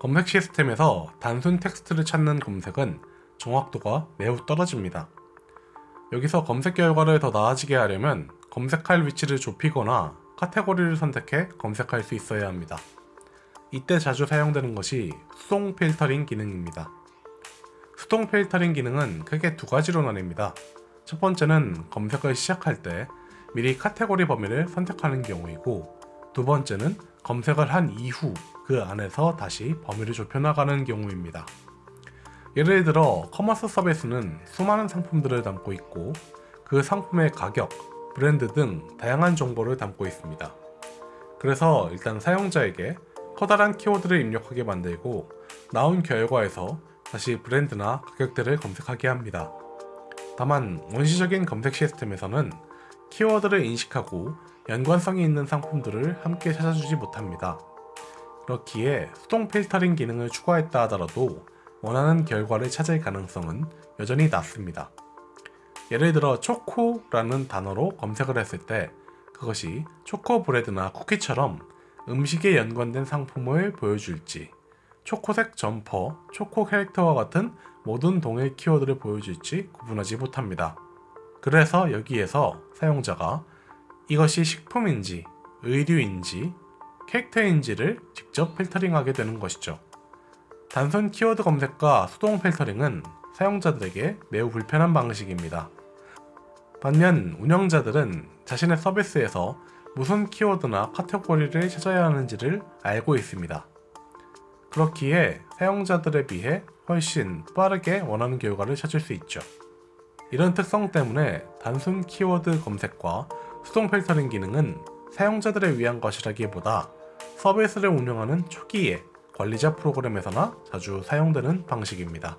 검색 시스템에서 단순 텍스트를 찾는 검색은 정확도가 매우 떨어집니다. 여기서 검색 결과를 더 나아지게 하려면 검색할 위치를 좁히거나 카테고리를 선택해 검색할 수 있어야 합니다. 이때 자주 사용되는 것이 수동 필터링 기능입니다. 수동 필터링 기능은 크게 두 가지로 나뉩니다. 첫 번째는 검색을 시작할 때 미리 카테고리 범위를 선택하는 경우이고 두 번째는 검색을 한 이후 그 안에서 다시 범위를 좁혀나가는 경우입니다. 예를 들어 커머스 서비스는 수많은 상품들을 담고 있고 그 상품의 가격, 브랜드 등 다양한 정보를 담고 있습니다. 그래서 일단 사용자에게 커다란 키워드를 입력하게 만들고 나온 결과에서 다시 브랜드나 가격대를 검색하게 합니다. 다만 원시적인 검색 시스템에서는 키워드를 인식하고 연관성이 있는 상품들을 함께 찾아주지 못합니다. 그렇기에 수동 필터링 기능을 추가했다 하더라도 원하는 결과를 찾을 가능성은 여전히 낮습니다. 예를 들어 초코라는 단어로 검색을 했을 때 그것이 초코브레드나 쿠키처럼 음식에 연관된 상품을 보여줄지 초코색 점퍼, 초코 캐릭터와 같은 모든 동일 키워드를 보여줄지 구분하지 못합니다. 그래서 여기에서 사용자가 이것이 식품인지, 의류인지, 캐릭터인지를 직접 필터링하게 되는 것이죠. 단순 키워드 검색과 수동 필터링은 사용자들에게 매우 불편한 방식입니다. 반면 운영자들은 자신의 서비스에서 무슨 키워드나 카테고리를 찾아야 하는지를 알고 있습니다. 그렇기에 사용자들에 비해 훨씬 빠르게 원하는 결과를 찾을 수 있죠. 이런 특성 때문에 단순 키워드 검색과 수동 필터링 기능은 사용자들을 위한 것이라기보다 서비스를 운영하는 초기에 관리자 프로그램에서나 자주 사용되는 방식입니다.